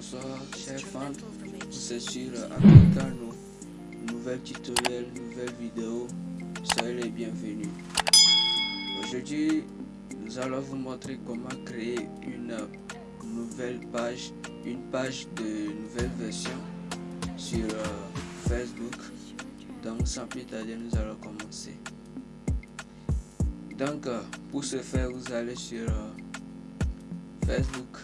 bonsoir chers fans, hein. c'est sur Africano, nouvelle tutoriel, nouvelle vidéo, soyez les bienvenus. Aujourd'hui, nous allons vous montrer comment créer une nouvelle page, une page de nouvelle version sur euh, Facebook. Donc sans plus tarder, nous allons commencer. Donc euh, pour ce faire, vous allez sur euh, Facebook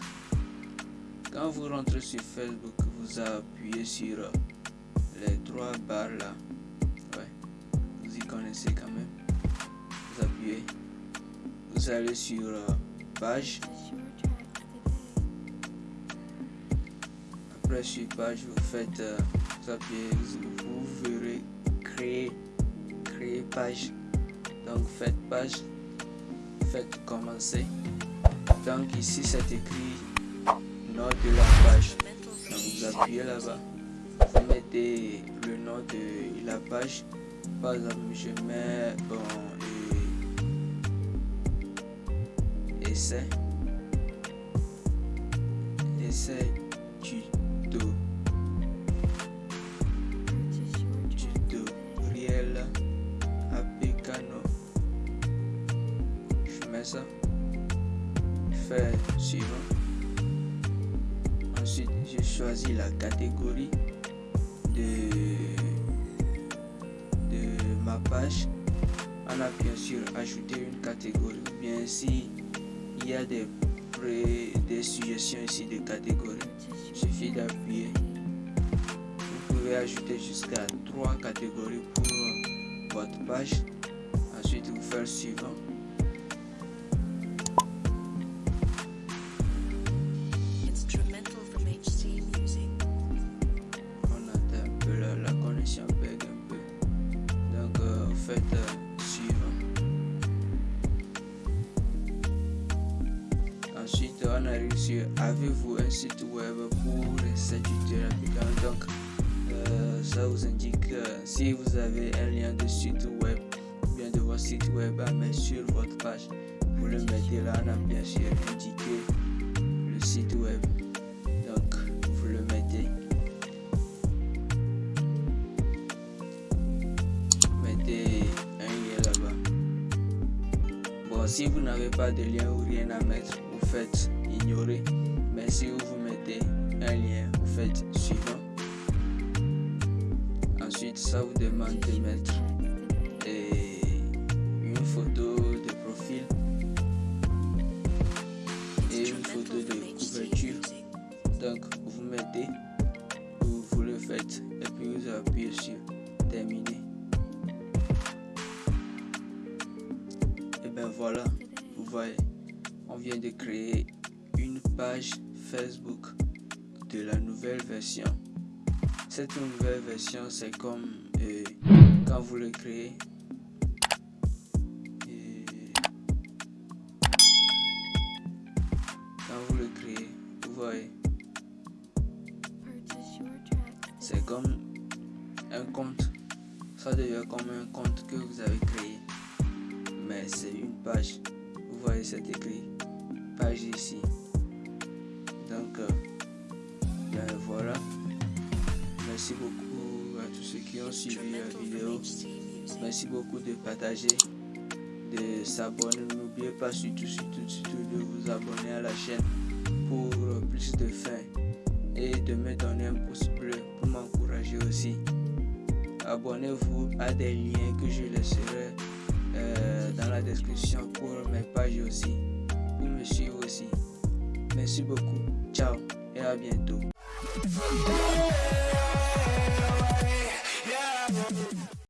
quand vous rentrez sur Facebook, vous appuyez sur les trois barres là. Ouais, vous y connaissez quand même. Vous appuyez. Vous allez sur page. Après sur page, vous faites, vous appuyez, vous verrez créer, créer page. Donc faites page, faites commencer. Donc ici c'est écrit nom de la page. Vous appuyez là-bas? Vous mettez le nom de la page. Par exemple, je mets bon et essai. Essai tuto. Tutoriel Apicano. Je mets ça. Je fais suivant. Ensuite, je choisis la catégorie de, de ma page. En appuyant sur ajouter une catégorie. Bien si il y a des, des suggestions ici de catégories il suffit d'appuyer. Vous pouvez ajouter jusqu'à trois catégories pour votre page. Ensuite vous faire suivant euh, ensuite on arrive sur avez-vous un site web pour cette tutoriel donc euh, ça vous indique euh, si vous avez un lien de site web bien de votre site web à mettre sur votre page. Vous le mettez là on a bien sûr indiqué le site web si vous n'avez pas de lien ou rien à mettre. Vous faites ignorer. Mais si vous vous mettez un lien. Vous faites suivant. Ensuite ça vous demande de mettre et une photo de profil et une photo de couverture. Donc vous mettez vous le faites et puis vous appuyez sur terminer voilà vous voyez on vient de créer une page Facebook de la nouvelle version. Cette nouvelle version c'est comme euh, quand vous le créez et quand vous le créez vous voyez. C'est comme un compte. Ça devient comme un compte que vous avez créé. Mais c'est vous voyez c'est écrit page ici. Donc euh, ben voilà. Merci beaucoup à tous ceux qui ont suivi la vidéo. Merci beaucoup de partager de s'abonner. N'oubliez pas surtout surtout surtout de vous abonner à la chaîne pour plus de fins et de me donner un pouce bleu pour m'encourager aussi. Abonnez-vous à des liens que je laisserai euh, dans la description pour mes pages aussi pour me suivre aussi. Merci beaucoup. Ciao et à bientôt